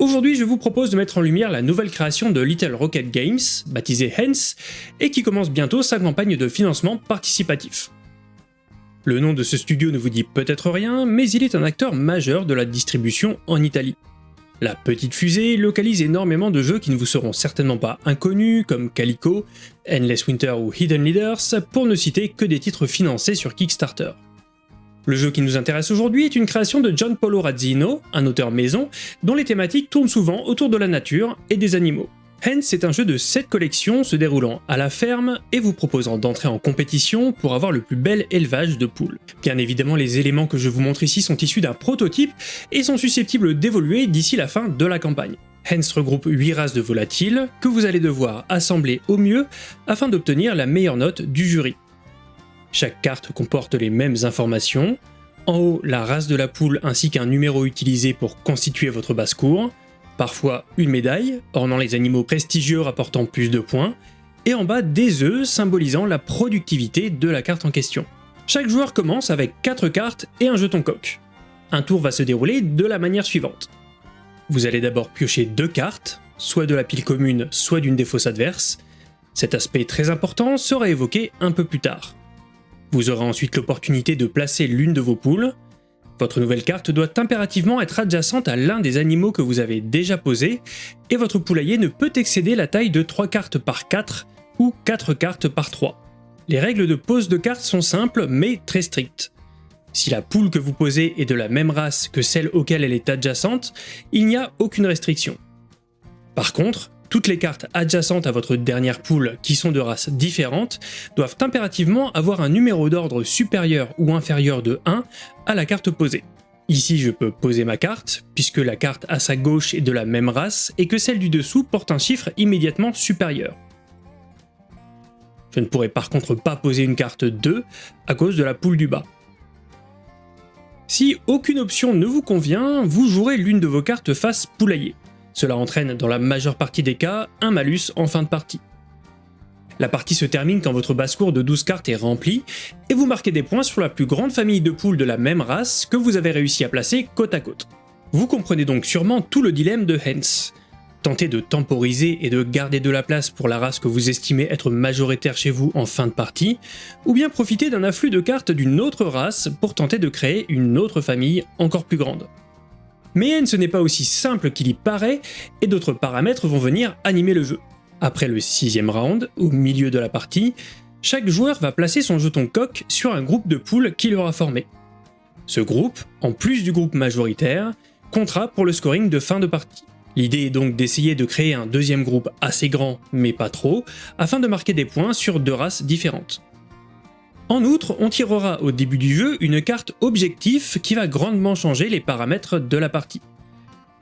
Aujourd'hui, je vous propose de mettre en lumière la nouvelle création de Little Rocket Games, baptisée Hens, et qui commence bientôt sa campagne de financement participatif. Le nom de ce studio ne vous dit peut-être rien, mais il est un acteur majeur de la distribution en Italie. La petite fusée localise énormément de jeux qui ne vous seront certainement pas inconnus, comme Calico, Endless Winter ou Hidden Leaders, pour ne citer que des titres financés sur Kickstarter. Le jeu qui nous intéresse aujourd'hui est une création de John Polo Razzino, un auteur maison, dont les thématiques tournent souvent autour de la nature et des animaux. Hence est un jeu de 7 collections se déroulant à la ferme et vous proposant d'entrer en compétition pour avoir le plus bel élevage de poules. Bien évidemment les éléments que je vous montre ici sont issus d'un prototype et sont susceptibles d'évoluer d'ici la fin de la campagne. Hens regroupe 8 races de volatiles que vous allez devoir assembler au mieux afin d'obtenir la meilleure note du jury. Chaque carte comporte les mêmes informations, en haut la race de la poule ainsi qu'un numéro utilisé pour constituer votre basse-cour, parfois une médaille, ornant les animaux prestigieux rapportant plus de points, et en bas des œufs symbolisant la productivité de la carte en question. Chaque joueur commence avec 4 cartes et un jeton coq. Un tour va se dérouler de la manière suivante. Vous allez d'abord piocher deux cartes, soit de la pile commune, soit d'une des fosses adverses. Cet aspect très important sera évoqué un peu plus tard. Vous aurez ensuite l'opportunité de placer l'une de vos poules, votre nouvelle carte doit impérativement être adjacente à l'un des animaux que vous avez déjà posés, et votre poulailler ne peut excéder la taille de 3 cartes par 4 ou 4 cartes par 3. Les règles de pose de cartes sont simples mais très strictes. Si la poule que vous posez est de la même race que celle auquel elle est adjacente, il n'y a aucune restriction. Par contre, toutes les cartes adjacentes à votre dernière poule qui sont de races différentes doivent impérativement avoir un numéro d'ordre supérieur ou inférieur de 1 à la carte posée. Ici je peux poser ma carte, puisque la carte à sa gauche est de la même race et que celle du dessous porte un chiffre immédiatement supérieur. Je ne pourrai par contre pas poser une carte 2 à cause de la poule du bas. Si aucune option ne vous convient, vous jouerez l'une de vos cartes face poulailler. Cela entraîne dans la majeure partie des cas un malus en fin de partie. La partie se termine quand votre basse-cour de 12 cartes est remplie, et vous marquez des points sur la plus grande famille de poules de la même race que vous avez réussi à placer côte à côte. Vous comprenez donc sûrement tout le dilemme de Hens. Tenter de temporiser et de garder de la place pour la race que vous estimez être majoritaire chez vous en fin de partie, ou bien profiter d'un afflux de cartes d'une autre race pour tenter de créer une autre famille encore plus grande. Mais ce n'est pas aussi simple qu'il y paraît, et d'autres paramètres vont venir animer le jeu. Après le sixième round, au milieu de la partie, chaque joueur va placer son jeton coq sur un groupe de poules qu'il aura formé. Ce groupe, en plus du groupe majoritaire, comptera pour le scoring de fin de partie. L'idée est donc d'essayer de créer un deuxième groupe assez grand, mais pas trop, afin de marquer des points sur deux races différentes. En outre, on tirera au début du jeu une carte objectif qui va grandement changer les paramètres de la partie.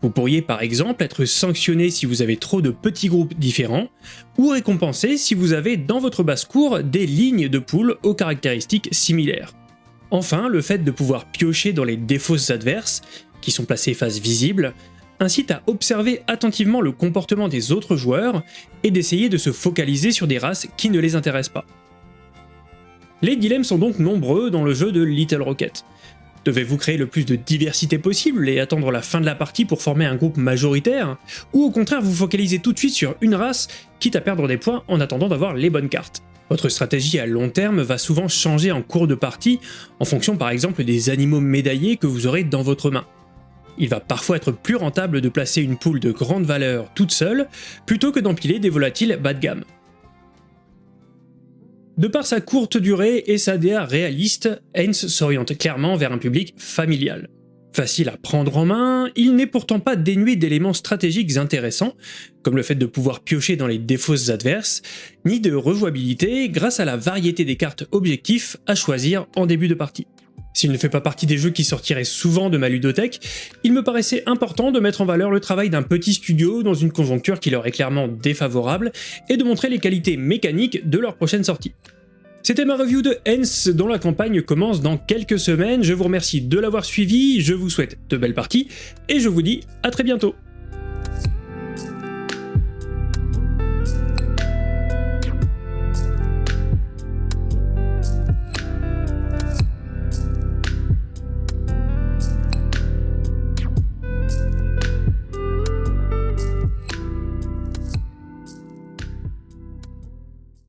Vous pourriez par exemple être sanctionné si vous avez trop de petits groupes différents, ou récompensé si vous avez dans votre basse-cour des lignes de poules aux caractéristiques similaires. Enfin, le fait de pouvoir piocher dans les défausses adverses, qui sont placées face visible, incite à observer attentivement le comportement des autres joueurs et d'essayer de se focaliser sur des races qui ne les intéressent pas. Les dilemmes sont donc nombreux dans le jeu de Little Rocket. Devez-vous créer le plus de diversité possible et attendre la fin de la partie pour former un groupe majoritaire Ou au contraire vous focalisez tout de suite sur une race, quitte à perdre des points en attendant d'avoir les bonnes cartes? Votre stratégie à long terme va souvent changer en cours de partie, en fonction par exemple des animaux médaillés que vous aurez dans votre main. Il va parfois être plus rentable de placer une poule de grande valeur toute seule, plutôt que d'empiler des volatiles bas de gamme. De par sa courte durée et sa DA réaliste, Heinz s'oriente clairement vers un public familial. Facile à prendre en main, il n'est pourtant pas dénué d'éléments stratégiques intéressants, comme le fait de pouvoir piocher dans les défausses adverses, ni de rejouabilité grâce à la variété des cartes objectifs à choisir en début de partie. S'il ne fait pas partie des jeux qui sortiraient souvent de ma ludothèque, il me paraissait important de mettre en valeur le travail d'un petit studio dans une conjoncture qui leur est clairement défavorable, et de montrer les qualités mécaniques de leur prochaine sortie. C'était ma review de Hens dont la campagne commence dans quelques semaines, je vous remercie de l'avoir suivi, je vous souhaite de belles parties, et je vous dis à très bientôt